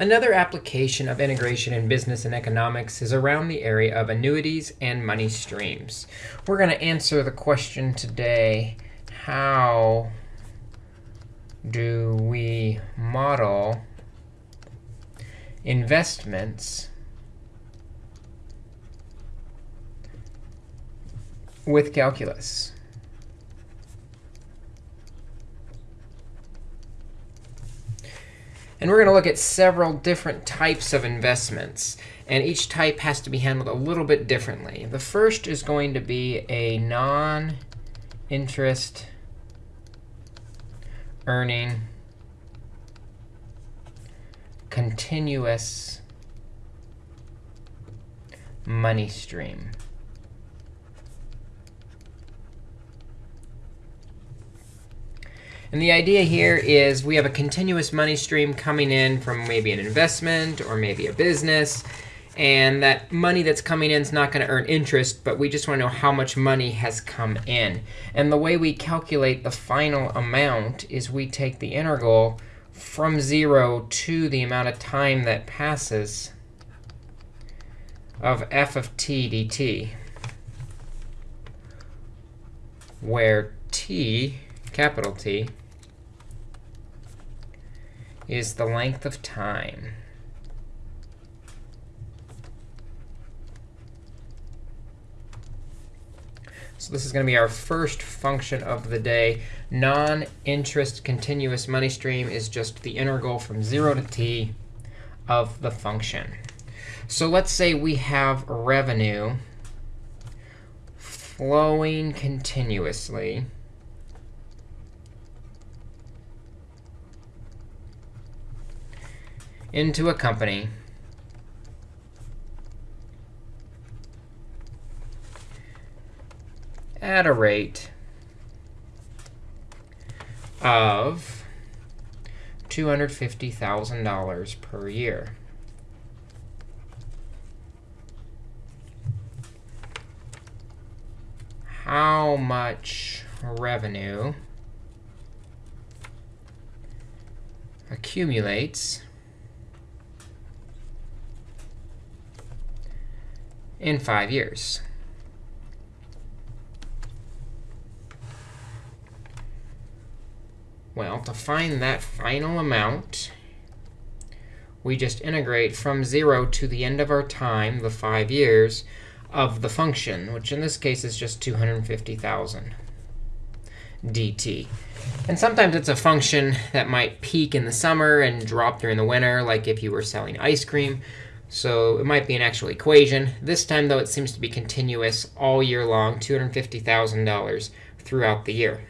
Another application of integration in business and economics is around the area of annuities and money streams. We're going to answer the question today, how do we model investments with calculus? And we're going to look at several different types of investments. And each type has to be handled a little bit differently. The first is going to be a non-interest earning continuous money stream. And the idea here is we have a continuous money stream coming in from maybe an investment or maybe a business. And that money that's coming in is not going to earn interest, but we just want to know how much money has come in. And the way we calculate the final amount is we take the integral from 0 to the amount of time that passes of f of t dt, where t, capital T, is the length of time. So this is going to be our first function of the day. Non-interest continuous money stream is just the integral from 0 to t of the function. So let's say we have revenue flowing continuously into a company at a rate of $250,000 per year. How much revenue accumulates in five years. Well, to find that final amount, we just integrate from 0 to the end of our time, the 5 years, of the function, which in this case is just 250,000 dt. And sometimes it's a function that might peak in the summer and drop during the winter, like if you were selling ice cream. So it might be an actual equation. This time, though, it seems to be continuous all year long, $250,000 throughout the year.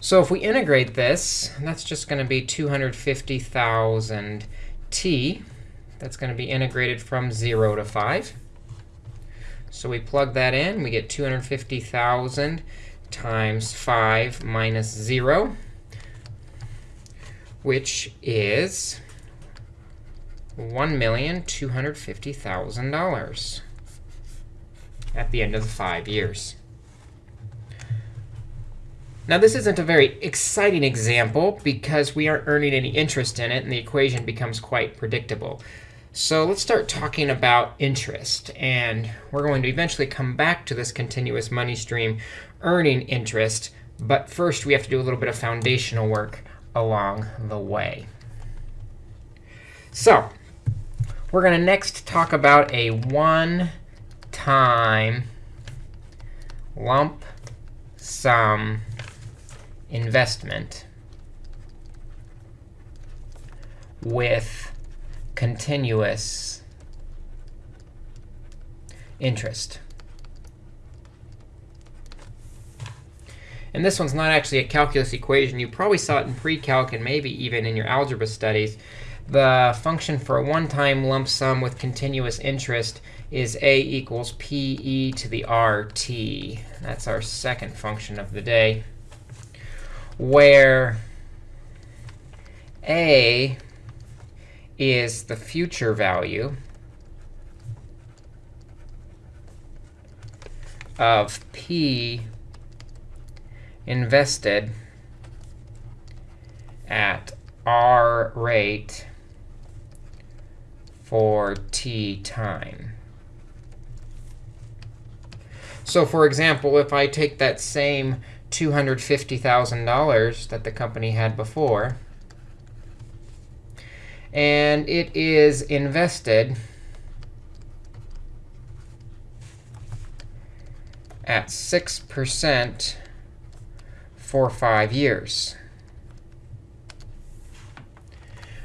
So if we integrate this, that's just going to be 250,000 t. That's going to be integrated from 0 to 5. So we plug that in. We get 250,000 times 5 minus 0, which is $1,250,000 at the end of the five years. Now, this isn't a very exciting example because we aren't earning any interest in it, and the equation becomes quite predictable. So let's start talking about interest. And we're going to eventually come back to this continuous money stream earning interest. But first, we have to do a little bit of foundational work along the way. So we're going to next talk about a one-time lump sum investment with continuous interest. And this one's not actually a calculus equation. You probably saw it in pre-calc and maybe even in your algebra studies the function for a one-time lump sum with continuous interest is a equals pe to the rt. That's our second function of the day, where a is the future value of p invested at r rate for t time. So for example, if I take that same $250,000 that the company had before, and it is invested at 6% for five years.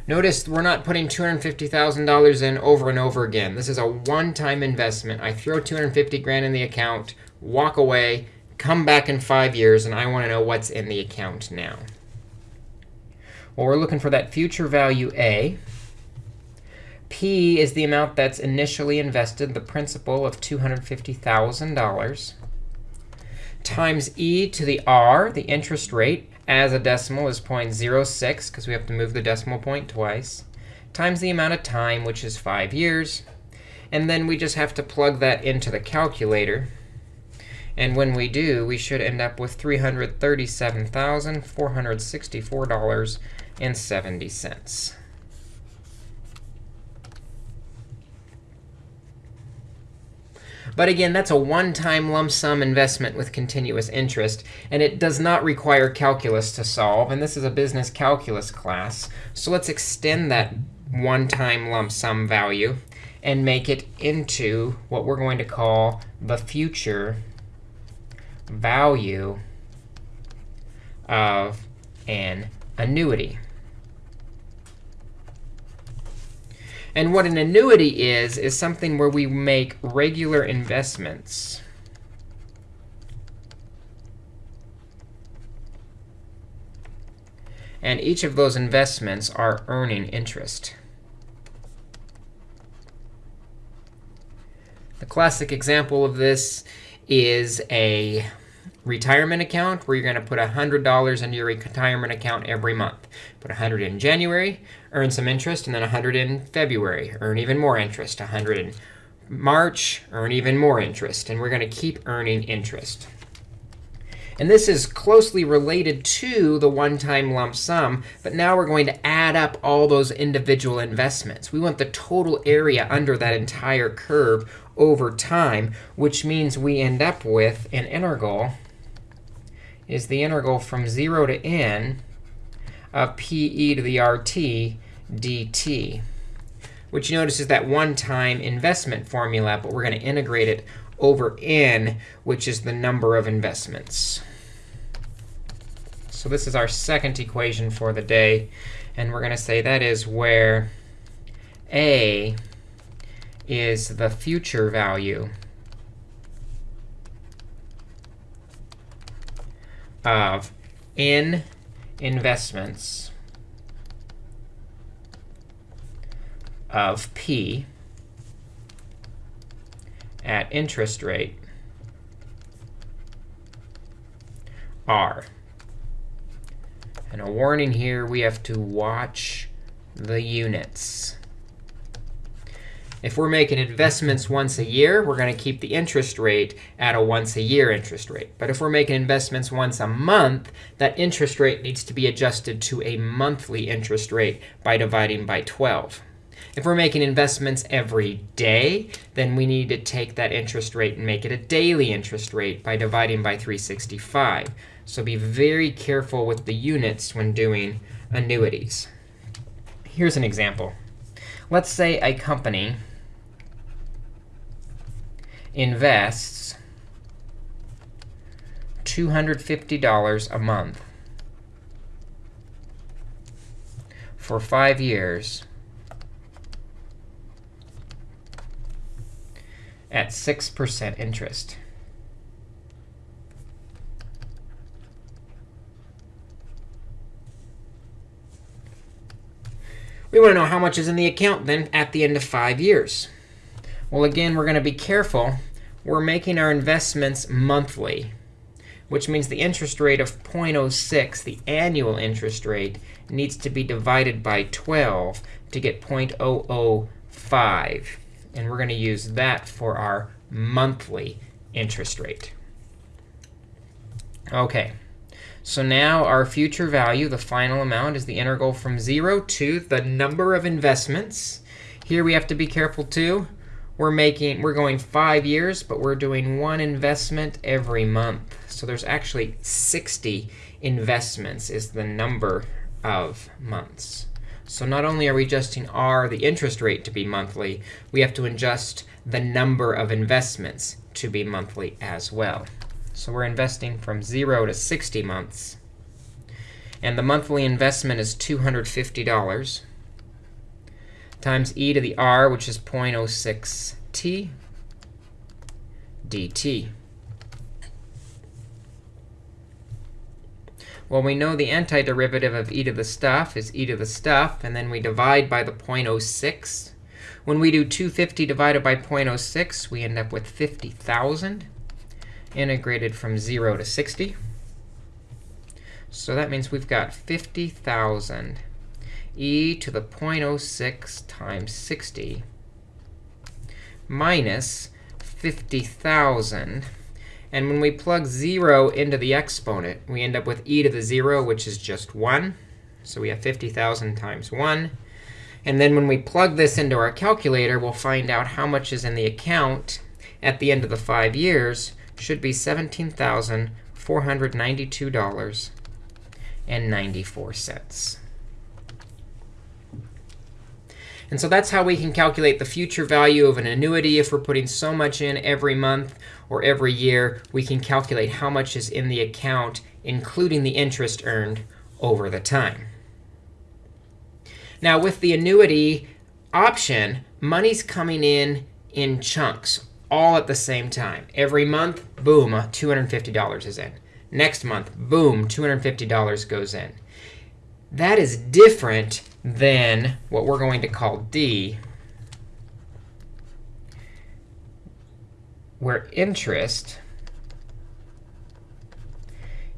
Notice we're not putting $250,000 in over and over again. This is a one-time investment. I throw 250 grand in the account, walk away, come back in five years, and I want to know what's in the account now. Well, we're looking for that future value A. P is the amount that's initially invested, the principal of $250,000, times e to the r, the interest rate, as a decimal is 0.06, because we have to move the decimal point twice, times the amount of time, which is 5 years. And then we just have to plug that into the calculator. And when we do, we should end up with $337,464.70. But again, that's a one-time lump sum investment with continuous interest. And it does not require calculus to solve. And this is a business calculus class. So let's extend that one-time lump sum value and make it into what we're going to call the future value of an annuity. And what an annuity is, is something where we make regular investments. And each of those investments are earning interest. The classic example of this is a retirement account where you're going to put $100 into your retirement account every month. Put 100 in January, earn some interest, and then 100 in February, earn even more interest. 100 in March, earn even more interest. And we're going to keep earning interest. And this is closely related to the one-time lump sum. But now we're going to add up all those individual investments. We want the total area under that entire curve over time, which means we end up with an integral is the integral from 0 to n of pe to the rt dt, which you notice is that one-time investment formula, but we're going to integrate it over n, which is the number of investments. So this is our second equation for the day. And we're going to say that is where a is the future value of in investments of p at interest rate r. And a warning here, we have to watch the units. If we're making investments once a year, we're going to keep the interest rate at a once a year interest rate. But if we're making investments once a month, that interest rate needs to be adjusted to a monthly interest rate by dividing by 12. If we're making investments every day, then we need to take that interest rate and make it a daily interest rate by dividing by 365. So be very careful with the units when doing annuities. Here's an example. Let's say a company invests $250 a month for five years at 6% interest. We want to know how much is in the account then at the end of five years. Well, again, we're going to be careful. We're making our investments monthly, which means the interest rate of 0.06, the annual interest rate, needs to be divided by 12 to get 0.005. And we're going to use that for our monthly interest rate. OK. So now our future value, the final amount, is the integral from 0 to the number of investments. Here we have to be careful too. We're making we're going 5 years, but we're doing one investment every month. So there's actually 60 investments is the number of months. So not only are we adjusting r, the interest rate, to be monthly, we have to adjust the number of investments to be monthly as well. So we're investing from 0 to 60 months. And the monthly investment is $250 times e to the r, which is 0.06t dt. Well, we know the antiderivative of e to the stuff is e to the stuff, and then we divide by the 0.06. When we do 250 divided by 0.06, we end up with 50,000 integrated from 0 to 60. So that means we've got 50,000 e to the 0.06 times 60 minus 50,000. And when we plug 0 into the exponent, we end up with e to the 0, which is just 1. So we have 50,000 times 1. And then when we plug this into our calculator, we'll find out how much is in the account at the end of the 5 years should be $17,492.94. And so that's how we can calculate the future value of an annuity. If we're putting so much in every month or every year, we can calculate how much is in the account, including the interest earned over the time. Now, with the annuity option, money's coming in in chunks all at the same time. Every month, boom, $250 is in. Next month, boom, $250 goes in. That is different than what we're going to call D, where interest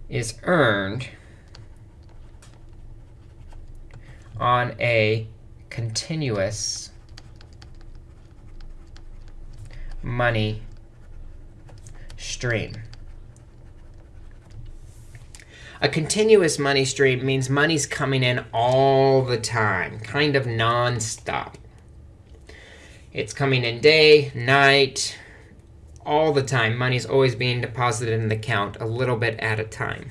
is earned on a continuous money stream. A continuous money stream means money's coming in all the time, kind of nonstop. It's coming in day, night, all the time. Money's always being deposited in the account a little bit at a time.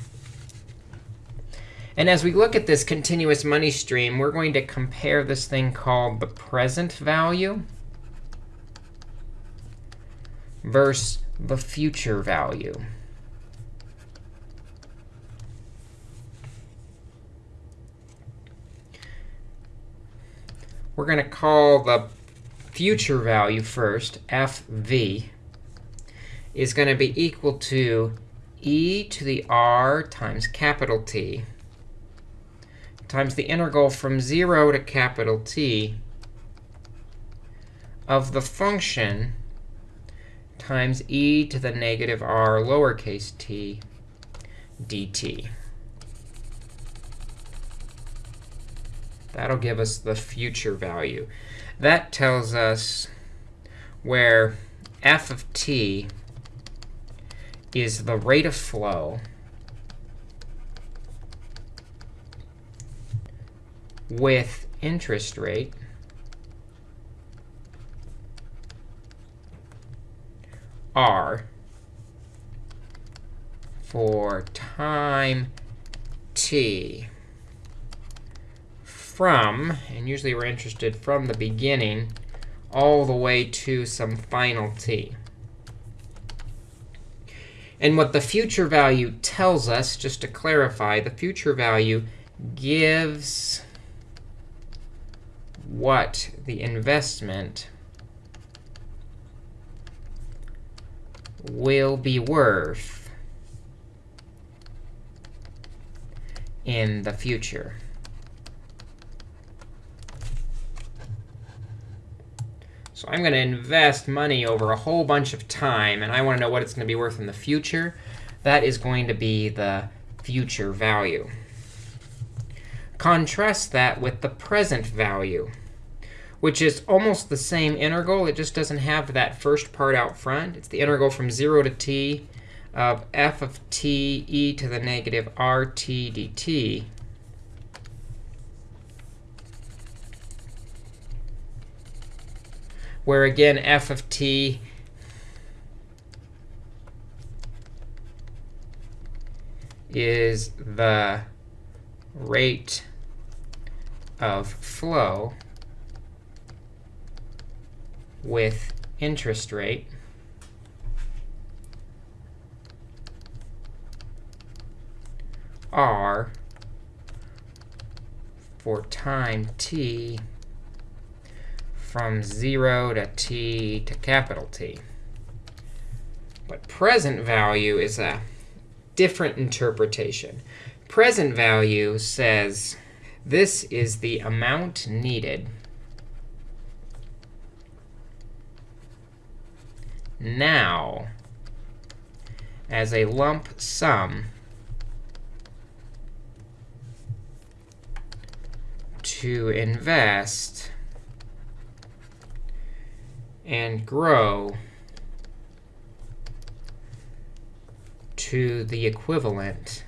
And as we look at this continuous money stream, we're going to compare this thing called the present value versus the future value. We're going to call the future value first, fv, is going to be equal to e to the r times capital T times the integral from 0 to capital T of the function times e to the negative r lowercase t dt. That'll give us the future value. That tells us where f of t is the rate of flow with interest rate r for time t from, and usually we're interested from the beginning all the way to some final t. And what the future value tells us, just to clarify, the future value gives what the investment will be worth in the future. So I'm going to invest money over a whole bunch of time, and I want to know what it's going to be worth in the future. That is going to be the future value. Contrast that with the present value, which is almost the same integral. It just doesn't have that first part out front. It's the integral from 0 to t of f of t e to the negative rt dt where again f of t is the rate of flow with interest rate. R for time t from 0 to t to capital T. But present value is a different interpretation. Present value says this is the amount needed now as a lump sum to invest and grow to the equivalent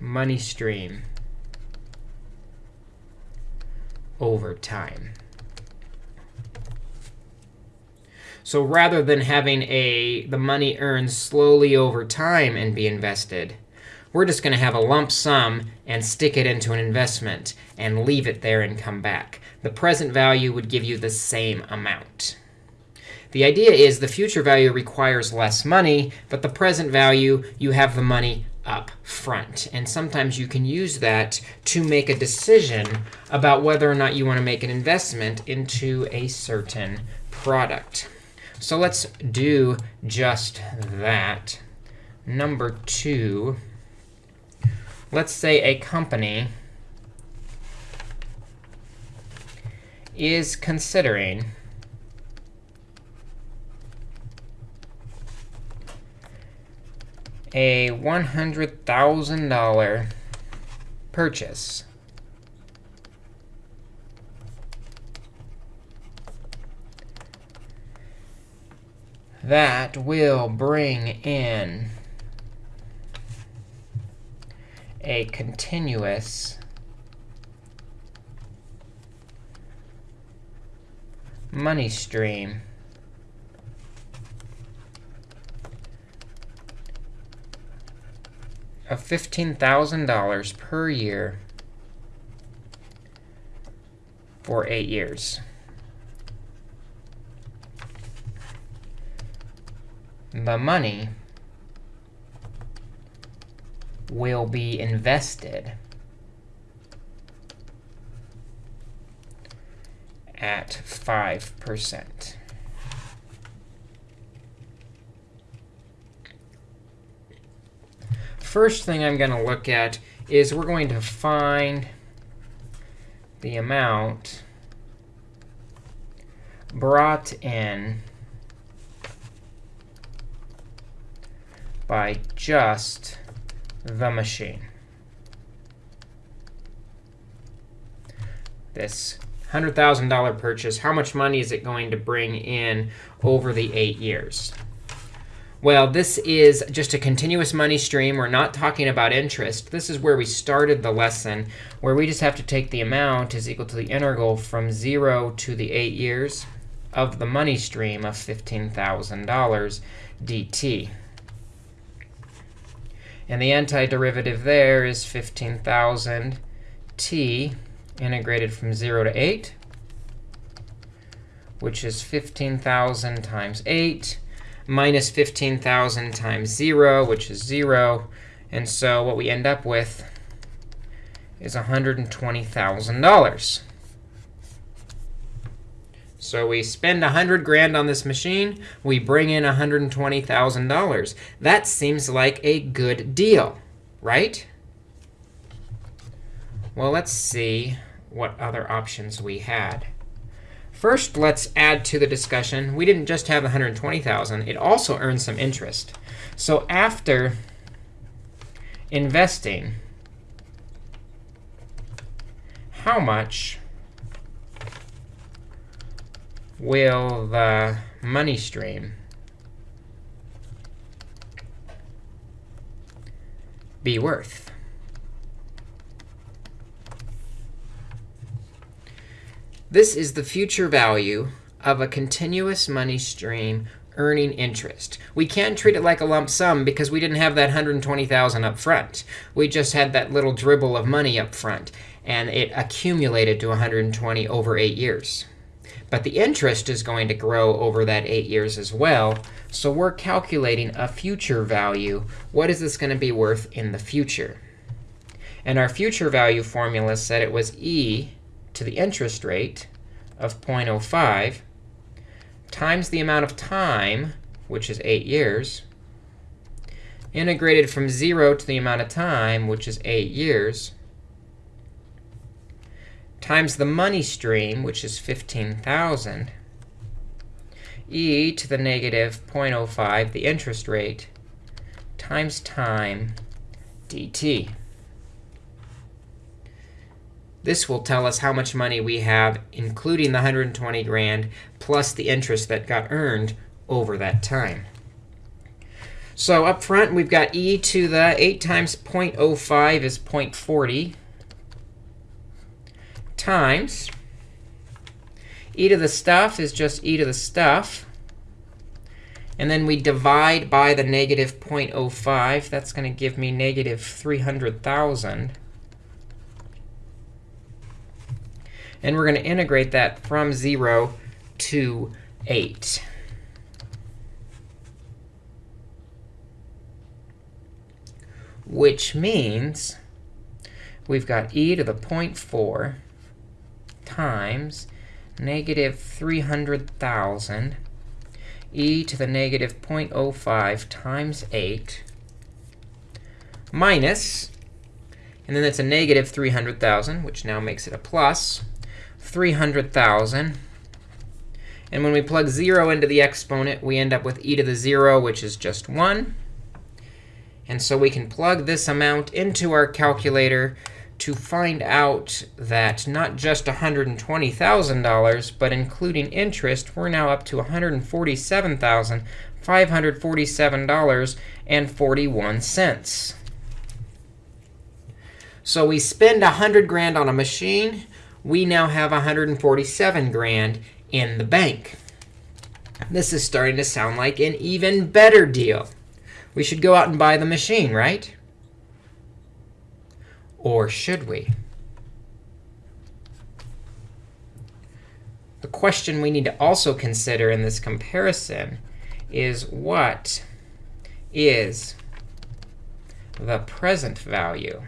money stream over time. So rather than having a the money earned slowly over time and be invested, we're just going to have a lump sum and stick it into an investment and leave it there and come back. The present value would give you the same amount. The idea is the future value requires less money, but the present value, you have the money up front. And sometimes you can use that to make a decision about whether or not you want to make an investment into a certain product. So let's do just that. Number two, let's say a company is considering a $100,000 purchase. That will bring in a continuous money stream of $15,000 per year for eight years. The money will be invested at 5%. First thing I'm going to look at is we're going to find the amount brought in by just the machine. This $100,000 purchase, how much money is it going to bring in over the eight years? Well, this is just a continuous money stream. We're not talking about interest. This is where we started the lesson, where we just have to take the amount is equal to the integral from 0 to the 8 years of the money stream of $15,000 dt. And the antiderivative there is 15,000 t integrated from 0 to 8, which is 15,000 times 8 minus 15,000 times 0, which is 0. And so what we end up with is $120,000. So we spend 100 grand on this machine. We bring in $120,000. That seems like a good deal, right? Well, let's see what other options we had. First, let's add to the discussion. We didn't just have 120,000. It also earned some interest. So after investing, how much will the money stream be worth? This is the future value of a continuous money stream earning interest. We can't treat it like a lump sum because we didn't have that 120,000 up front. We just had that little dribble of money up front, and it accumulated to 120 over 8 years. But the interest is going to grow over that 8 years as well. So we're calculating a future value. What is this going to be worth in the future? And our future value formula said it was e to the interest rate of 0.05 times the amount of time, which is 8 years, integrated from 0 to the amount of time, which is 8 years, times the money stream, which is 15,000, e to the negative 0.05, the interest rate, times time dt. This will tell us how much money we have, including the 120 grand, plus the interest that got earned over that time. So up front, we've got e to the 8 times 0.05 is 0.40 times e to the stuff is just e to the stuff. And then we divide by the negative 0.05. That's going to give me negative 300,000. And we're going to integrate that from 0 to 8. Which means we've got e to the 0.4 times negative 300,000 e to the negative 0.05 times 8 minus, and then that's a negative 300,000, which now makes it a plus, 300,000. And when we plug 0 into the exponent, we end up with e to the 0, which is just 1. And so we can plug this amount into our calculator to find out that not just $120,000, but including interest, we're now up to $147,547.41. So we spend 100 grand on a machine we now have 147 grand in the bank. This is starting to sound like an even better deal. We should go out and buy the machine, right? Or should we? The question we need to also consider in this comparison is what is the present value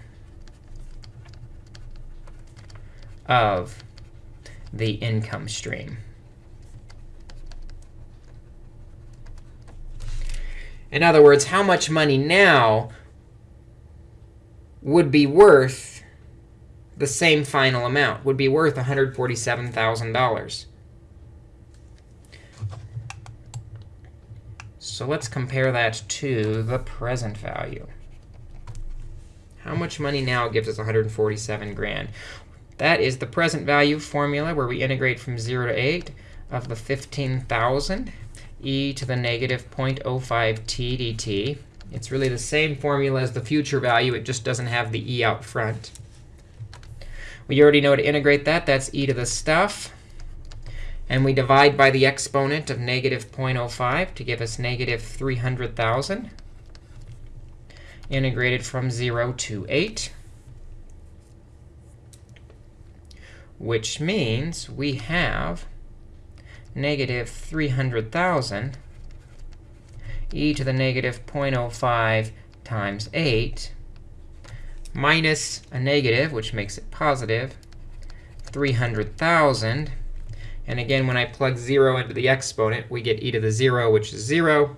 of the income stream. In other words, how much money now would be worth the same final amount, would be worth $147,000. So let's compare that to the present value. How much money now gives us 147 grand? That is the present value formula where we integrate from 0 to 8 of the 15,000 e to the negative 0.05 t dt. It's really the same formula as the future value. It just doesn't have the e out front. We already know to integrate that. That's e to the stuff. And we divide by the exponent of negative 0.05 to give us negative 300,000 integrated from 0 to 8. which means we have negative 300,000 e to the negative 0.05 times 8 minus a negative, which makes it positive, 300,000. And again, when I plug 0 into the exponent, we get e to the 0, which is 0.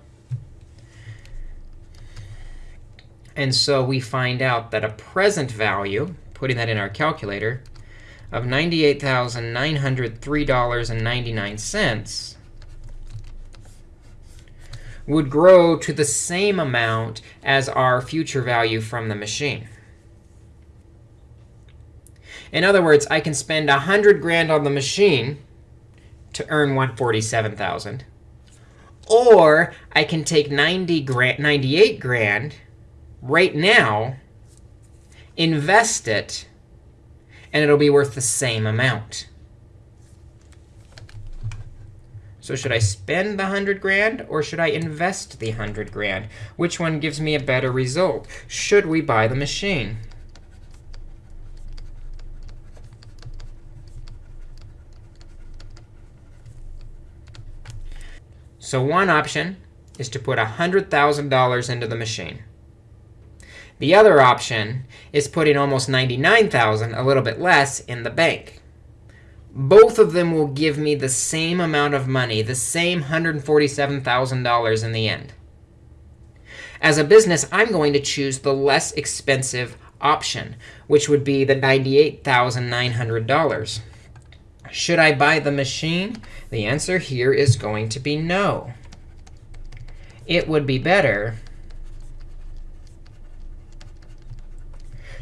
And so we find out that a present value, putting that in our calculator, of $98,903.99 would grow to the same amount as our future value from the machine. In other words, I can spend 100 grand on the machine to earn 147,000. Or I can take 90 grand, 98 grand right now, invest it, and it'll be worth the same amount. So should I spend the 100 grand or should I invest the 100 grand? Which one gives me a better result? Should we buy the machine? So one option is to put $100,000 into the machine. The other option is putting almost 99,000, a little bit less, in the bank both of them will give me the same amount of money, the same $147,000 in the end. As a business, I'm going to choose the less expensive option, which would be the $98,900. Should I buy the machine? The answer here is going to be no. It would be better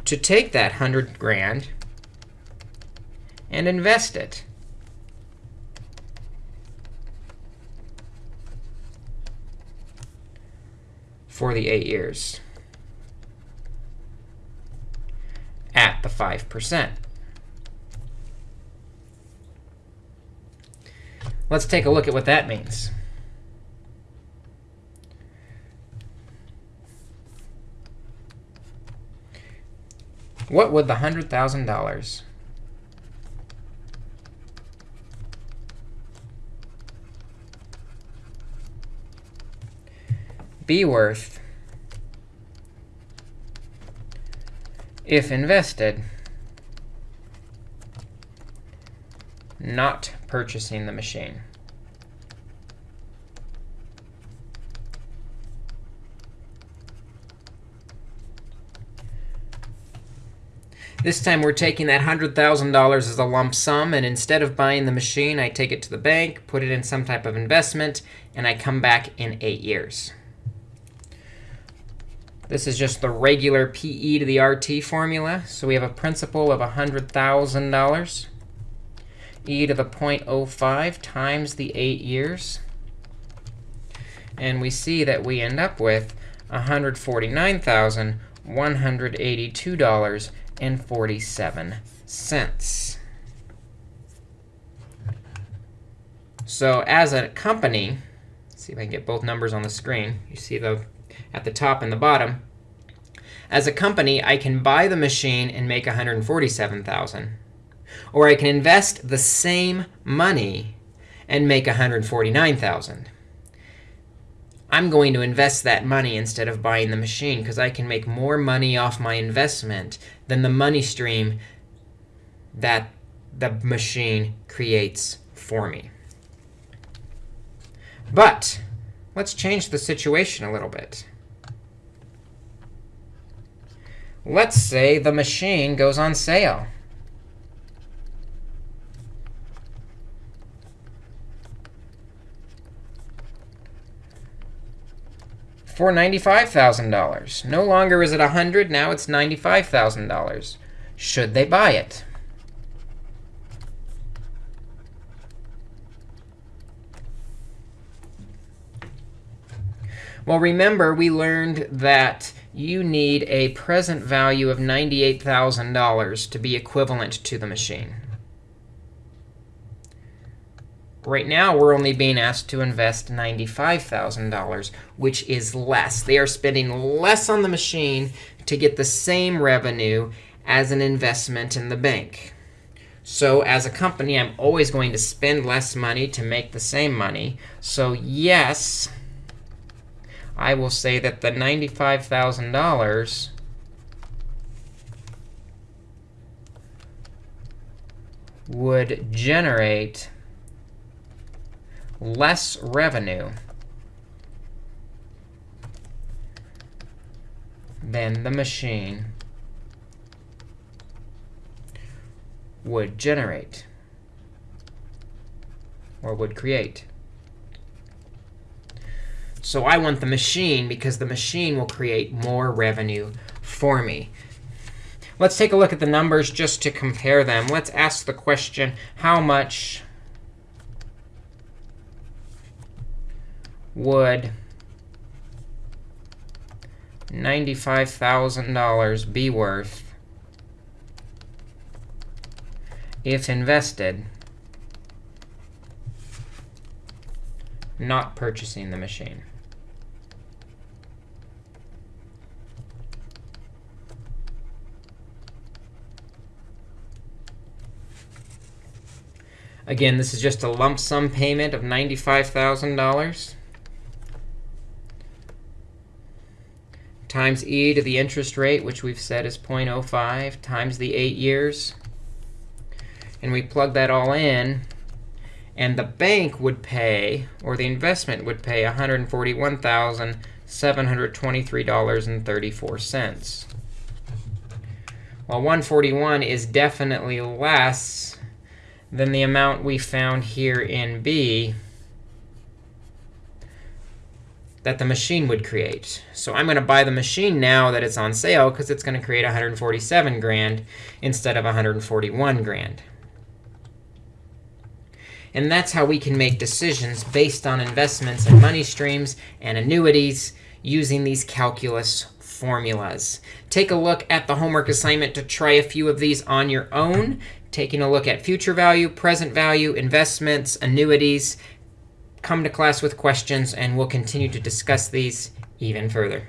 to take that 100 grand and invest it. for the eight years at the 5%. Let's take a look at what that means. What would the $100,000 be worth if invested, not purchasing the machine. This time we're taking that $100,000 as a lump sum, and instead of buying the machine, I take it to the bank, put it in some type of investment, and I come back in eight years. This is just the regular PE to the RT formula. So we have a principal of $100,000. e to the 0.05 times the 8 years. And we see that we end up with $149,182.47. So as a company, see if I can get both numbers on the screen. You see the at the top and the bottom. As a company, I can buy the machine and make 147,000. Or I can invest the same money and make 149,000. I'm going to invest that money instead of buying the machine because I can make more money off my investment than the money stream that the machine creates for me. But let's change the situation a little bit. Let's say the machine goes on sale. for $95,000. No longer is it 100, now it's $95,000. Should they buy it? Well, remember, we learned that you need a present value of $98,000 to be equivalent to the machine. Right now, we're only being asked to invest $95,000, which is less. They are spending less on the machine to get the same revenue as an investment in the bank. So as a company, I'm always going to spend less money to make the same money. So yes, I will say that the $95,000 would generate less revenue than the machine would generate or would create. So I want the machine because the machine will create more revenue for me. Let's take a look at the numbers just to compare them. Let's ask the question, how much would $95,000 be worth if invested, not purchasing the machine? Again, this is just a lump sum payment of $95,000 times e to the interest rate, which we've said is 0.05, times the 8 years. And we plug that all in. And the bank would pay, or the investment would pay, $141,723.34. Well, 141 is definitely less than the amount we found here in B that the machine would create. So I'm going to buy the machine now that it's on sale because it's going to create 147 grand instead of 141 grand. And that's how we can make decisions based on investments and money streams and annuities using these calculus formulas. Take a look at the homework assignment to try a few of these on your own taking a look at future value, present value, investments, annuities. Come to class with questions, and we'll continue to discuss these even further.